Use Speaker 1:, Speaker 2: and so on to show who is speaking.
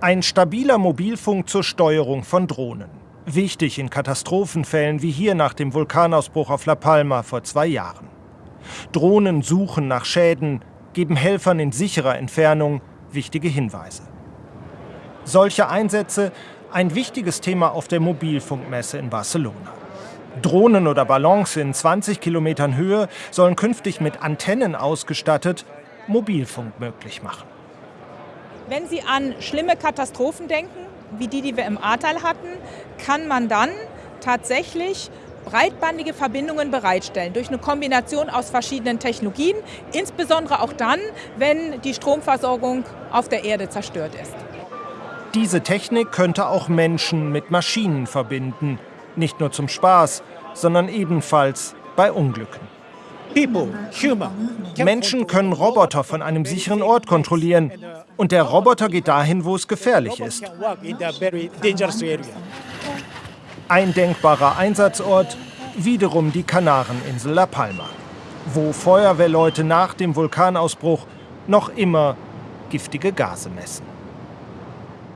Speaker 1: Ein stabiler Mobilfunk zur Steuerung von Drohnen. Wichtig in Katastrophenfällen wie hier nach dem Vulkanausbruch auf La Palma vor zwei Jahren. Drohnen suchen nach Schäden, geben Helfern in sicherer Entfernung wichtige Hinweise. Solche Einsätze ein wichtiges Thema auf der Mobilfunkmesse in Barcelona. Drohnen oder Ballons in 20 Kilometern Höhe sollen künftig mit Antennen ausgestattet Mobilfunk möglich machen.
Speaker 2: Wenn Sie an schlimme Katastrophen denken, wie die, die wir im Ahrtal hatten, kann man dann tatsächlich breitbandige Verbindungen bereitstellen durch eine Kombination aus verschiedenen Technologien, insbesondere auch dann, wenn die Stromversorgung auf der Erde zerstört ist.
Speaker 1: Diese Technik könnte auch Menschen mit Maschinen verbinden, nicht nur zum Spaß, sondern ebenfalls bei Unglücken. Menschen können Roboter von einem sicheren Ort kontrollieren und der Roboter geht dahin, wo es gefährlich ist. Ein denkbarer Einsatzort, wiederum die Kanareninsel La Palma, wo Feuerwehrleute nach dem Vulkanausbruch noch immer giftige Gase messen.